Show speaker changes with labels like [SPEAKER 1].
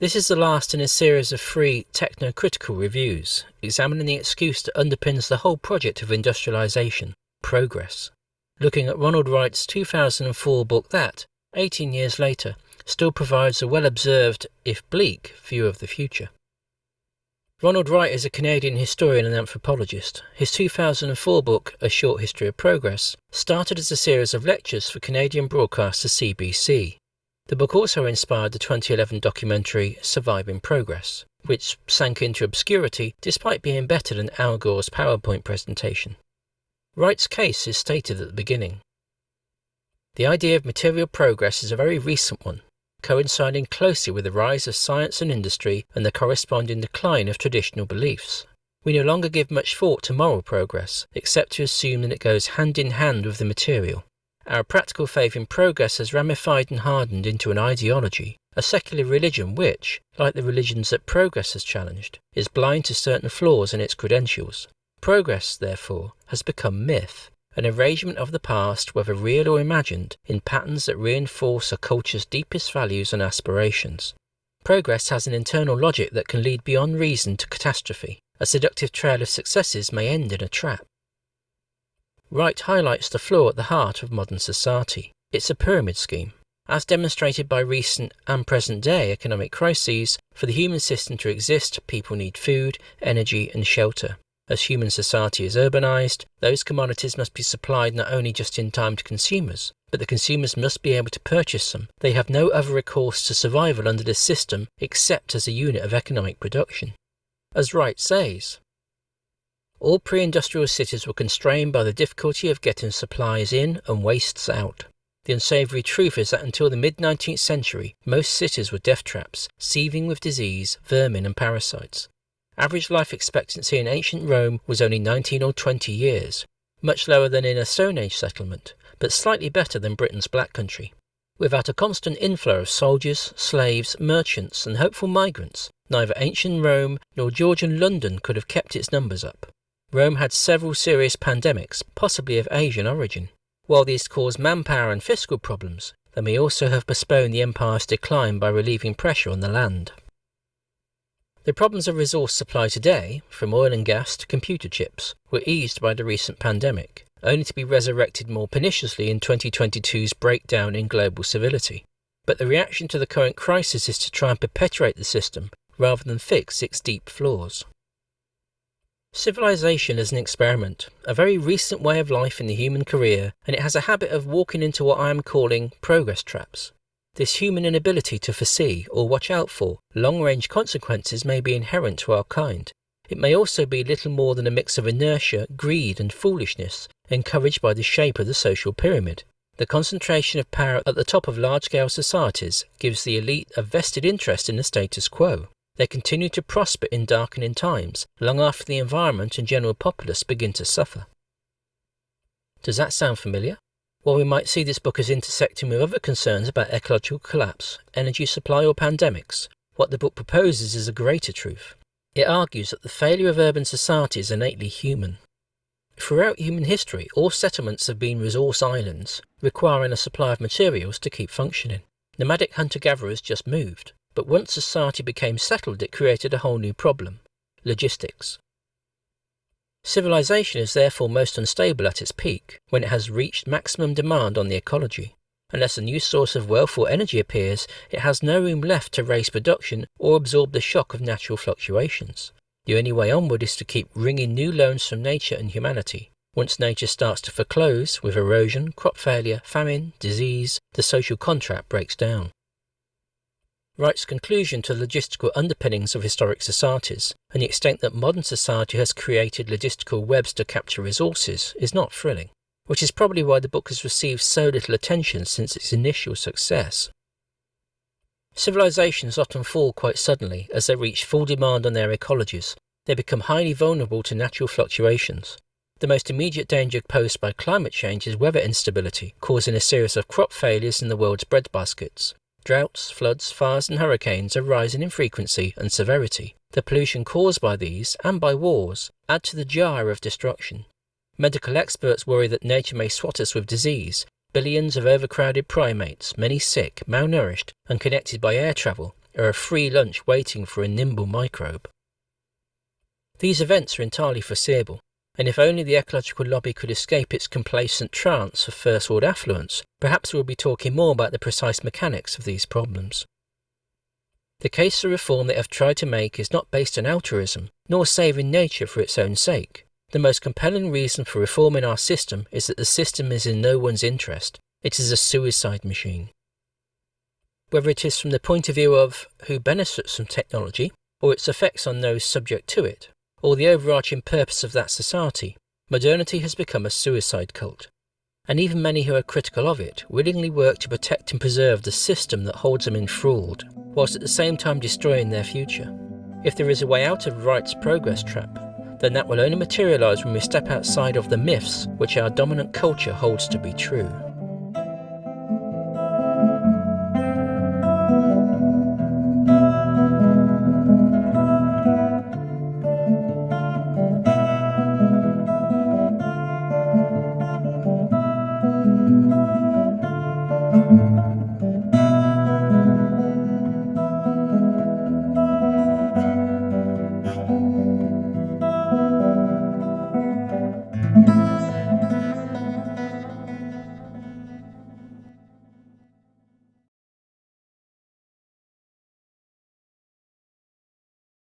[SPEAKER 1] This is the last in a series of three techno-critical reviews, examining the excuse that underpins the whole project of industrialization, progress. Looking at Ronald Wright's 2004 book that, 18 years later, still provides a well-observed, if bleak, view of the future. Ronald Wright is a Canadian historian and anthropologist. His 2004 book, A Short History of Progress, started as a series of lectures for Canadian broadcaster CBC. The book also inspired the 2011 documentary Surviving Progress, which sank into obscurity despite being better than Al Gore's PowerPoint presentation. Wright's case is stated at the beginning. The idea of material progress is a very recent one, coinciding closely with the rise of science and industry and the corresponding decline of traditional beliefs. We no longer give much thought to moral progress, except to assume that it goes hand in hand with the material. Our practical faith in progress has ramified and hardened into an ideology, a secular religion which, like the religions that progress has challenged, is blind to certain flaws in its credentials. Progress, therefore, has become myth, an arrangement of the past, whether real or imagined, in patterns that reinforce a culture's deepest values and aspirations. Progress has an internal logic that can lead beyond reason to catastrophe. A seductive trail of successes may end in a trap. Wright highlights the flaw at the heart of modern society. It's a pyramid scheme. As demonstrated by recent and present day economic crises, for the human system to exist, people need food, energy, and shelter. As human society is urbanized, those commodities must be supplied not only just in time to consumers, but the consumers must be able to purchase them. They have no other recourse to survival under this system except as a unit of economic production. As Wright says, all pre industrial cities were constrained by the difficulty of getting supplies in and wastes out. The unsavory truth is that until the mid 19th century, most cities were death traps, seething with disease, vermin, and parasites. Average life expectancy in ancient Rome was only 19 or 20 years, much lower than in a Stone Age settlement, but slightly better than Britain's Black Country. Without a constant inflow of soldiers, slaves, merchants, and hopeful migrants, neither ancient Rome nor Georgian London could have kept its numbers up. Rome had several serious pandemics, possibly of Asian origin. While these caused manpower and fiscal problems, they may also have postponed the empire's decline by relieving pressure on the land. The problems of resource supply today, from oil and gas to computer chips, were eased by the recent pandemic, only to be resurrected more perniciously in 2022's breakdown in global civility. But the reaction to the current crisis is to try and perpetuate the system rather than fix its deep flaws. Civilization is an experiment, a very recent way of life in the human career, and it has a habit of walking into what I am calling progress traps. This human inability to foresee or watch out for long range consequences may be inherent to our kind. It may also be little more than a mix of inertia, greed, and foolishness encouraged by the shape of the social pyramid. The concentration of power at the top of large scale societies gives the elite a vested interest in the status quo. They continue to prosper in darkening times, long after the environment and general populace begin to suffer. Does that sound familiar? While we might see this book as intersecting with other concerns about ecological collapse, energy supply, or pandemics, what the book proposes is a greater truth. It argues that the failure of urban society is innately human. Throughout human history, all settlements have been resource islands, requiring a supply of materials to keep functioning. Nomadic hunter gatherers just moved, but once society became settled, it created a whole new problem logistics. Civilization is therefore most unstable at its peak, when it has reached maximum demand on the ecology. Unless a new source of wealth or energy appears, it has no room left to raise production or absorb the shock of natural fluctuations. The only way onward is to keep wringing new loans from nature and humanity. Once nature starts to foreclose, with erosion, crop failure, famine, disease, the social contract breaks down. Wright's conclusion to the logistical underpinnings of historic societies and the extent that modern society has created logistical webs to capture resources is not thrilling, which is probably why the book has received so little attention since its initial success. Civilizations often fall quite suddenly as they reach full demand on their ecologies. They become highly vulnerable to natural fluctuations. The most immediate danger posed by climate change is weather instability, causing a series of crop failures in the world's breadbaskets. Droughts, floods, fires, and hurricanes are rising in frequency and severity. The pollution caused by these, and by wars, add to the jar of destruction. Medical experts worry that nature may swat us with disease. Billions of overcrowded primates, many sick, malnourished, and connected by air travel, are a free lunch waiting for a nimble microbe. These events are entirely foreseeable, and if only the ecological lobby could escape its complacent trance of first world affluence, perhaps we'll be talking more about the precise mechanics of these problems. The case for reform they have tried to make is not based on altruism, nor saving nature for its own sake. The most compelling reason for reforming our system is that the system is in no one's interest. It is a suicide machine. Whether it is from the point of view of who benefits from technology, or its effects on those subject to it, or the overarching purpose of that society, modernity has become a suicide cult. And even many who are critical of it willingly work to protect and preserve the system that holds them enthralled, whilst at the same time destroying their future. If there is a way out of Wright's progress trap, then that will only materialise when we step outside of the myths which our dominant culture holds to be true.